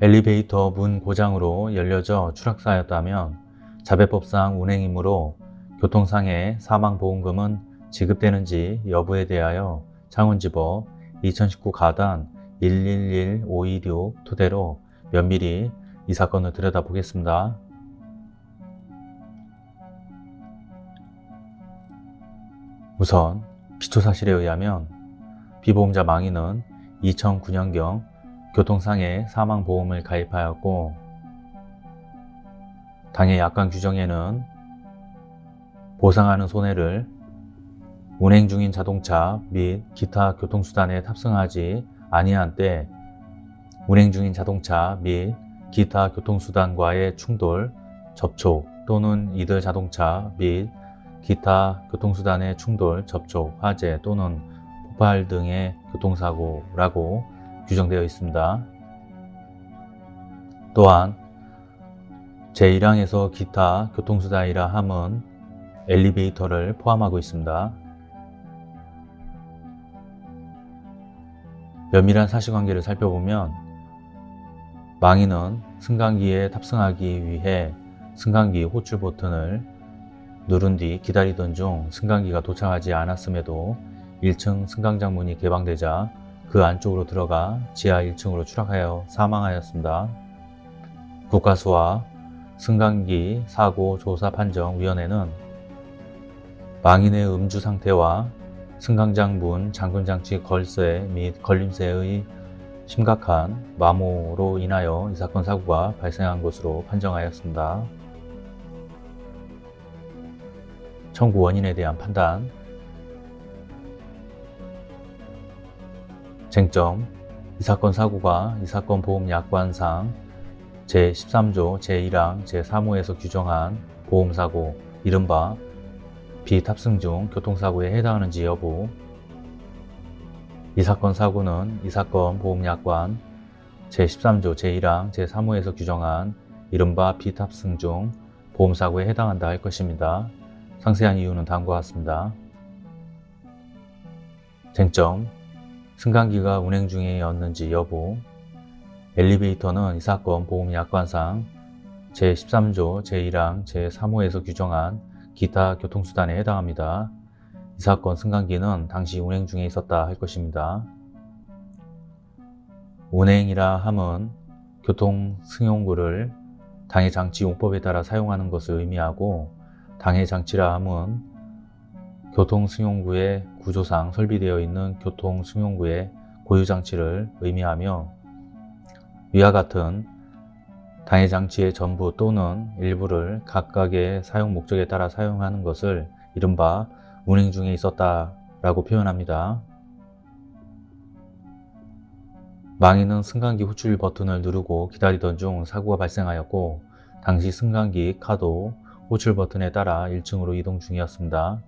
엘리베이터 문 고장으로 열려져 추락사였다면 자배법상 운행이므로 교통상해 사망보험금은 지급되는지 여부에 대하여 창원지법 2019 가단 111526 토대로 면밀히 이 사건을 들여다보겠습니다. 우선 기초사실에 의하면 피보험자 망인은 2009년경 교통상해 사망보험을 가입하였고 당해 약관 규정에는 보상하는 손해를 운행 중인 자동차 및 기타 교통수단에 탑승하지 아니한 때 운행 중인 자동차 및 기타 교통수단과의 충돌, 접촉 또는 이들 자동차 및 기타 교통수단의 충돌, 접촉, 화재 또는 폭발 등의 교통사고라고 규정되어 있습니다. 또한 제1항에서 기타 교통수단이라 함은 엘리베이터를 포함하고 있습니다. 면밀한 사실관계를 살펴보면 망인은 승강기에 탑승하기 위해 승강기 호출 버튼을 누른 뒤 기다리던 중 승강기가 도착하지 않았음에도 1층 승강장 문이 개방되자 그 안쪽으로 들어가 지하 1층으로 추락하여 사망하였습니다. 국가수와 승강기 사고 조사 판정 위원회는 망인의 음주 상태와 승강장 문 잠금 장치 걸쇠 및 걸림새의 심각한 마모로 인하여 이 사건 사고가 발생한 것으로 판정하였습니다. 청구 원인에 대한 판단 쟁점 이 사건 사고가 이 사건 보험 약관상 제13조 제1항 제3호에서 규정한 보험사고 이른바 비탑승 중 교통사고에 해당하는지 여부 이 사건 사고는 이 사건 보험약관 제13조 제1항 제3호에서 규정한 이른바 비탑승 중 보험사고에 해당한다 할 것입니다. 상세한 이유는 다음과 같습니다. 쟁점 승강기가 운행 중이었는지 여부 엘리베이터는 이 사건 보험약관상 제13조 제1항 제3호에서 규정한 기타 교통수단에 해당합니다. 이 사건 승강기는 당시 운행 중에 있었다 할 것입니다. 운행이라 함은 교통승용구를 당해 장치 용법에 따라 사용하는 것을 의미하고 당해 장치라 함은 교통승용구의 구조상 설비되어 있는 교통승용구의 고유장치를 의미하며 위와 같은 당해 장치의 전부 또는 일부를 각각의 사용 목적에 따라 사용하는 것을 이른바 운행 중에 있었다 라고 표현합니다. 망인은 승강기 후출 버튼을 누르고 기다리던 중 사고가 발생하였고 당시 승강기 카도 호출 버튼에 따라 1층으로 이동 중이었습니다.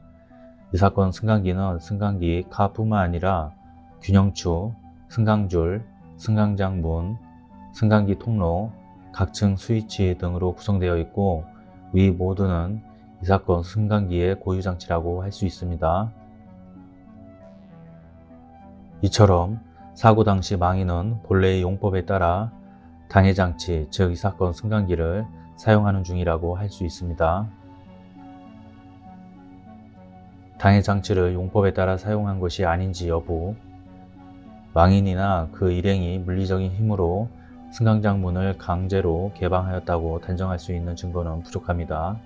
이 사건 승강기는 승강기 카뿐만 아니라 균형추, 승강줄, 승강장 문, 승강기 통로, 각층 스위치 등으로 구성되어 있고 위 모두는 이 사건 승강기의 고유장치라고 할 수 있습니다. 이처럼 사고 당시 망인은 본래의 용법에 따라 당해장치, 즉 이 사건 승강기를 사용하는 중이라고 할 수 있습니다. 당해 장치를 용법에 따라 사용한 것이 아닌지 여부 망인이나 그 일행이 물리적인 힘으로 승강장 문을 강제로 개방하였다고 단정할 수 있는 증거는 부족합니다.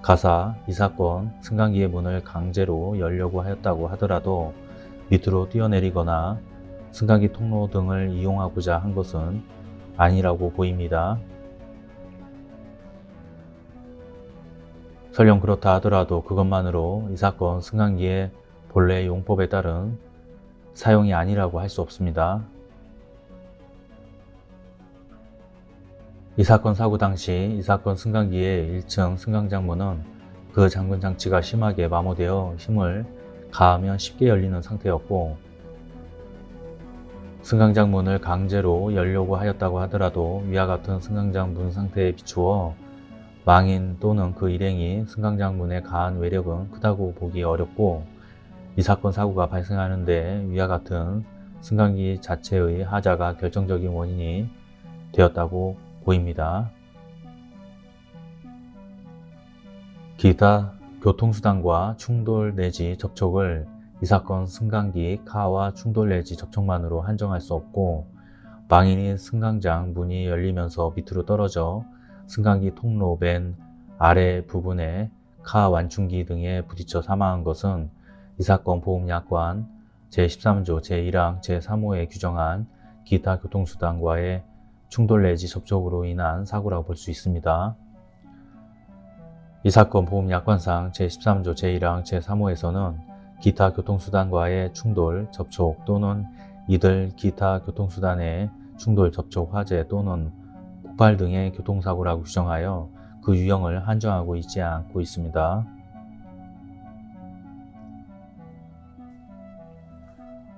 가사, 이 사건, 승강기의 문을 강제로 열려고 하였다고 하더라도 밑으로 뛰어내리거나 승강기 통로 등을 이용하고자 한 것은 아니라고 보입니다. 설령 그렇다 하더라도 그것만으로 이 사건 승강기의 본래 용법에 따른 사용이 아니라고 할 수 없습니다. 이 사건 사고 당시 이 사건 승강기의 1층 승강장문은 그 잠근 장치가 심하게 마모되어 힘을 가하면 쉽게 열리는 상태였고 승강장 문을 강제로 열려고 하였다고 하더라도 위와 같은 승강장 문 상태에 비추어 망인 또는 그 일행이 승강장 문에 가한 외력은 크다고 보기 어렵고 이 사건 사고가 발생하는데 위와 같은 승강기 자체의 하자가 결정적인 원인이 되었다고 보입니다. 기타 교통수단과 충돌 내지 접촉을 이 사건 승강기 카와 충돌 내지 접촉만으로 한정할 수 없고 망인인 승강장 문이 열리면서 밑으로 떨어져 승강기 통로 맨 아래 부분에 카 완충기 등에 부딪혀 사망한 것은 이 사건 보험약관 제13조 제1항 제3호에 규정한 기타 교통수단과의 충돌 내지 접촉으로 인한 사고라고 볼 수 있습니다. 이 사건 보험약관상 제13조 제1항 제3호에서는 기타 교통수단과의 충돌, 접촉 또는 이들 기타 교통수단의 충돌, 접촉, 화재 또는 폭발 등의 교통사고라고 규정하여 그 유형을 한정하고 있지 않고 있습니다.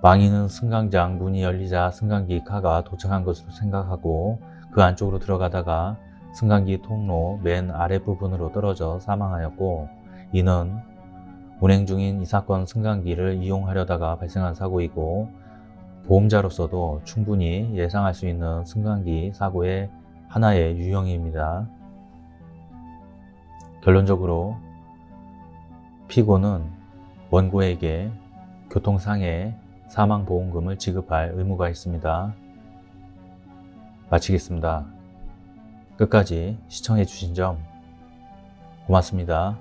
망인은 승강장 문이 열리자 승강기 카가 도착한 것으로 생각하고 그 안쪽으로 들어가다가 승강기 통로 맨 아랫부분으로 떨어져 사망하였고 이는 운행 중인 이 사건 승강기를 이용하려다가 발생한 사고이고 보험자로서도 충분히 예상할 수 있는 승강기 사고의 하나의 유형입니다. 결론적으로 피고는 원고에게 교통상해 사망보험금을 지급할 의무가 있습니다. 마치겠습니다. 끝까지 시청해 주신 점 고맙습니다.